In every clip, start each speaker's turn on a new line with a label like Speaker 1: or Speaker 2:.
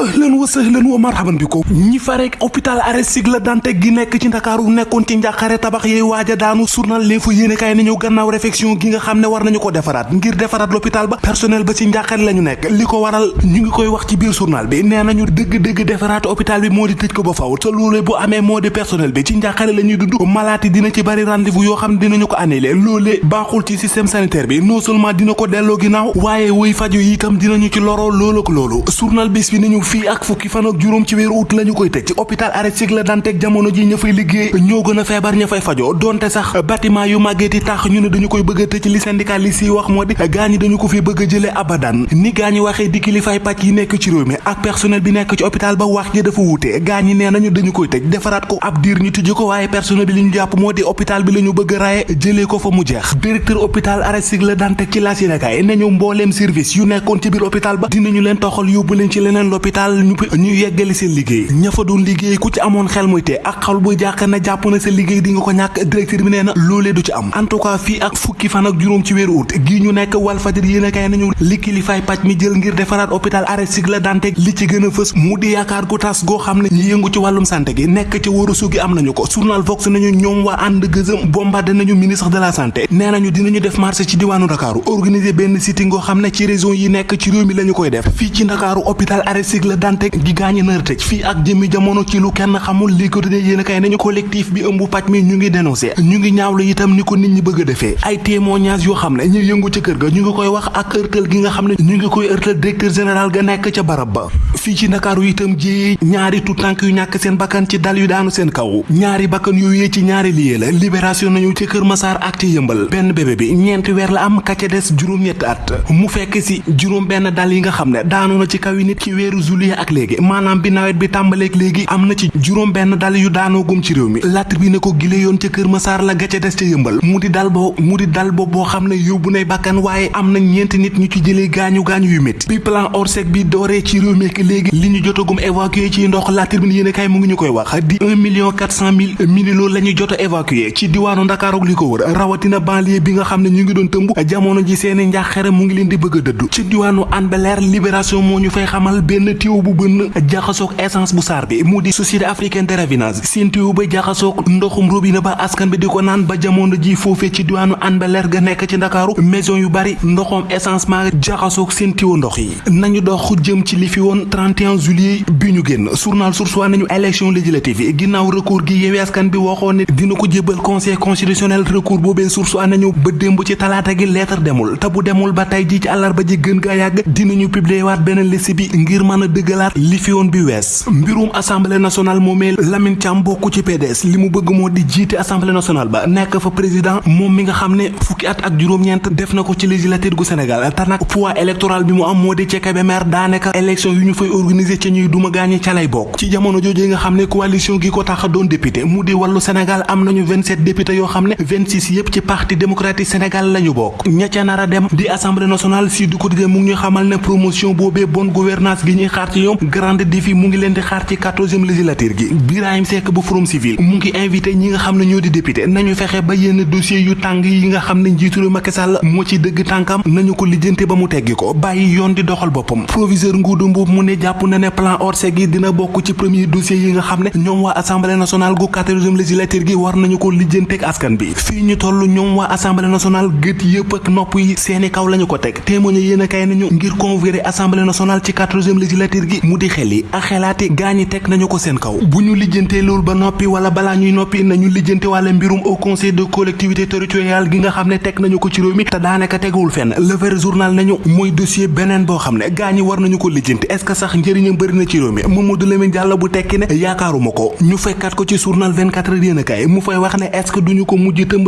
Speaker 1: ahlan wa sahlan wa marhaban bi ko ñi farek hôpital Aristide Le Dantec gi nekk ci ndakaaru nekkoon ci njàqare tabax yee waaja daanu journal l'info yéene kaay nañu gannaaw réflexion gi nga xam ne war nañu ko defaraat ngir defaraat l'hôpital ba personnel ba ci njàqare la ñu nekk. Li ko waral ñu ngi koy wax ci biir journal bi nee nañu dëgg-dëgg defaraat hôpital bi moo di tëj ko ba faw te loolee bu amee moo di personnel bi ci njàqare la ñuy dund. Malaati dina ci bari rendez-vous yoo xam ne dinañu ko annulé. Loolee baaxul ci système sanitaire bi. Non seulement dina ko delloo ginnaaw waaye woy faju yi itam dinañu ci loroo loolu ak loolu. Journal bis bi nañu fii ak fukki fan ak juróom ci weeru août la ñu koy tëj ci hôpital Aristide Le Dantec jamono ji ña fay liggéey ñoo gën a feebar ña fay fajoo donte sax bâtiment yu màggeeti tax ñu ne dañu koy bëgg a li syndicaliste yi wax moo di gaañi dañu ko fi bëgg a jëlee abadan ni gaañi waxee di kilifaay pàcc yi nekk ci réew mi ak personnel bi nekk ci hôpital ba wax ji dafa wuute gaañi nee nañu dañu koy tëj defaraat ko ab diir ñu tëj ko waaye personnel bi li ñu jàpp moo di hôpital bi la ñu bëgg raye jëlee ko fa mu jeex directeur hôpital Aristide Le Dantec ci laas yéenekaay nañu mbooleem service yu nekkoon ci biir hôpital ba dinañu leen toxal yóbbu leen ci leneen l'hôpital ñu ñu yeggali seen liggéey. ña fa doon liggéey ku ci amoon xel muy te ak xal buy jàq na jàpp na sa liggéey di nga ko ñàkk. directeur bi nee na du ci am. en tout cas fii ak fukki fan ak juróom ci weeru août gii ñu nekk Walfadjri yéenekaay nañu li kilifaay pàcc mi jël ngir defaraat hôpital Aristide Le Dantec li ci gën a fës mu di yaakaar gu tas goo xam ne ñi yëngu ci wàllum santé gi nekk ci wóoru sugi am nañu ko. journal Vox nañu ñoom waa ànd gëzëm bombardé nañu ministre de la santé. nee nañu dinañu def marché ci diwaanu Ndakaaru. organiser benn sitting ngoo xam ne ci région yi nekk ci réew mi la ñu koy def. fii ci Ndakaaru hôpital Aristide Le Dantec gi gaañi nar tëj fii ak jëmmi jamono ci lu kenn xamul li ko dine yéen a kay nañu collectif bi ëmb pàcc mi ñu ngi dénoncé. Ñu ngi ñaawlu itam ni ko nit ñi bëgg defee. Ay témoignages yoo xam ne ñu yëngu ca kër ga ñu ngi koy wax ak ërtal gi nga xam ne ñu ngi koy ërtal directeur général ga nekk ca barab ba. Fii ci Ndakaaru itam ji ñaari tout tànk yu ñàkk seen bakkan ci dal yu daanu seen kaw. Ñaari bakkan yooyu ci ñaari liyee la. Libération nañu ci Kër Masaar ak ci yëmbal benn bébé bi ñeenti weer la am ka ca des juróom-ñetti at. Mu fekk si juróom benn dal yi nga xam ne daanu na ci kaw nit ci weeru juillet ak léegi maanaam bi nawet bi tàmbaleeg léegi am na ci juróom benn dal yu daanoo gum ci réew mi latr bi ne ko gile yoon ca la ga ca des ca yëmbal mu di dal boo mu di dal boo boo xam ne bakkan waaye am na ñeenti nit ñu ci jëlee gaañu gaañu yu métti bi plan Orsec bi dooree ci réew mi ak léegi li ñu jotagum évacué ci ndox latr bi yéen kay mu ngi ñu wax di un million quatre cent mille mililo la ñu jot a évacué ci diwaanu Ndakaar ak li ko wër rawatina banlieue bi nga xam ne ñu ngi doon tëmb jamono ji seeni njaaxare mu ngi leen di bëgg a ci diwaanu Hann Bel-Air libération moo ñu fay xamal benn tuyau bu bënn jaxasoog essence bu saar bi mu di société africaine de raffinage seen tuyau ba jaxasoog ndoxum robinet ba askan bi di ko naan ba jamono ji foofee ci diwaanu Bel-Air ga nekk ci Ndakaaru maison yu bari ndoxum essence maa jaxasoog seen tuyau ndox yi. Nañu dox jëm ci li fi woon 31 juillet bi ñu génn. Journal Source A nañu élection législative yi. Recours gi Yewwi Askan bi waxoon ne dina ko jébbal conseil constitutionnel recours boobee Source A nañu ba démb ci talaata gi lettre demul. Te bu demul ba tey ji ci àllarba ji gën gaa yàgg dinañu publier waat beneen liste bi ngir mën dëggalaat li fi woon bi wees. Mbirum assemblée nationale moomee Lamine Thiam bokk ci PDS li mu bëgg di jiite assemblée nationale ba nekk fa président moom mi nga xam ne fukki at ak juróom-ñeent def na ko ci législature gu Sénégal. Te nag poids électoral bi mu am moo di ca Kébémer daanaka élection yu ñu fay organiser ca ñuy duma gaañi ca lay bokk. Ci jamono jooju nga xam ne coalition gi ko tax doon député mu di wàllu Sénégal am nañu 27 députés yoo xam ne 26 yépp ci parti démocratique Sénégal lañu bokk. Ña ca dem di assemblée nationale si du quotidien mu ngi ñu xamal ne promotion boobee bonne gouvernance gi ñuy xaar ci ñoom grande défi mu ngi leen di xaar ci 14e législature gi. Birahim Seck bu Forum Civil. Mu ngi invité ñi nga xam ne ñoo di député. Nañu fexe ba yenn dossier yu tàng yi nga xam ne njiitu Macky Sall moo ci dëgg tànkam. Nañu ko lijjante ba mu teggi ko. Bàyyi yoon di doxal boppam. Proviseur Ngouda Mboup mu ne jàpp na ne plan Orsec gi dina bokk ci premier dossier yi nga xam ne ñoom waa assemblée nationale gu 14e législature gi war nañu ko lijjanteeg askan bi. Fii ñu toll ñoom waa assemblée nationale gët yëpp ak nopp yi seeni kaw lañu ko teg. Témoigné yéen a kay nañu ngir convoquer assemblée nationale ci 14e législature gi mu di xel yi ak gaañi teg nañu ko seen kaw bu ñu lijjantee loolu ba noppi wala balaa ñuy noppi nañu lijjante wàlla mbirum au conseil de collectivité territoriale gi nga xam ne teg nañu ko ci réew mi te daanaka teguwul fenn le vrai journal nañu mooy dossier beneen boo xam ne gaañi war nañu ko lijjanti est-ce que sax njëriñam bëri na ci réew mi Mamadou Lamine Diallo bu tekki ne yaakaaruma ko ñu fekkat ko ci journal 24 heures kay mu fay wax ne est-ce que duñu ko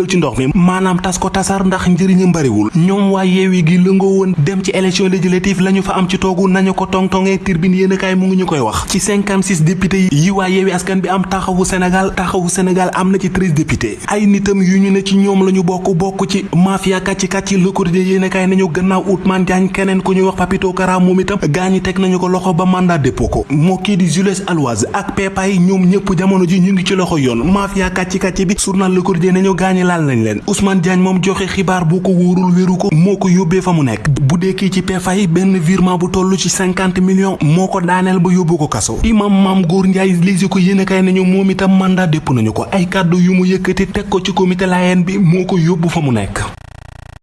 Speaker 1: ci ndox mi maanaam tas ko tasar ndax njëriñam bëriwul ñoom waa yeewi gi lëngoo woon dem ci élection législative lañu fa am ci toogu nañu ko tong-tongee turbine yéen a kaay mu ngi ñu koy wax. Ci 56 députés yi waa yeewi askan bi am taxawu Sénégal taxawu Sénégal am na ci 13 députés. Ay nitam yu ñu ne ci ñoom la ñu bokk bokk ci mafia kàcci kàcci Le Quotidien yéen a kaay nañu gannaaw Ousmane Diagne keneen ku ñuy wax Papito Kara moom itam gaañi teg nañu ko loxo ba mandat dépôt ko. Moo kii di Jules Aloise ak Pepa yi ñoom ñëpp jamono ji ñu ngi ci loxo yoon. Mafia kàcci kàcci bi journal Le Quotidien nañu gaañi laal nañ leen. Ousmane Diagne moom joxe xibaar bu ko wóorul wéru ko moo ko yóbbee fa mu nekk. Bu ci Pepa yi benn virement bu toll ci 50 millions moo ko daaneel ba yóbbu ko kaso. imam maam góor njaay lisi ko yéene kay nañu moom mandat dépp nañu ko. ay kàddu yu mu yëkkati teg ko ci comité Layène bi moo ko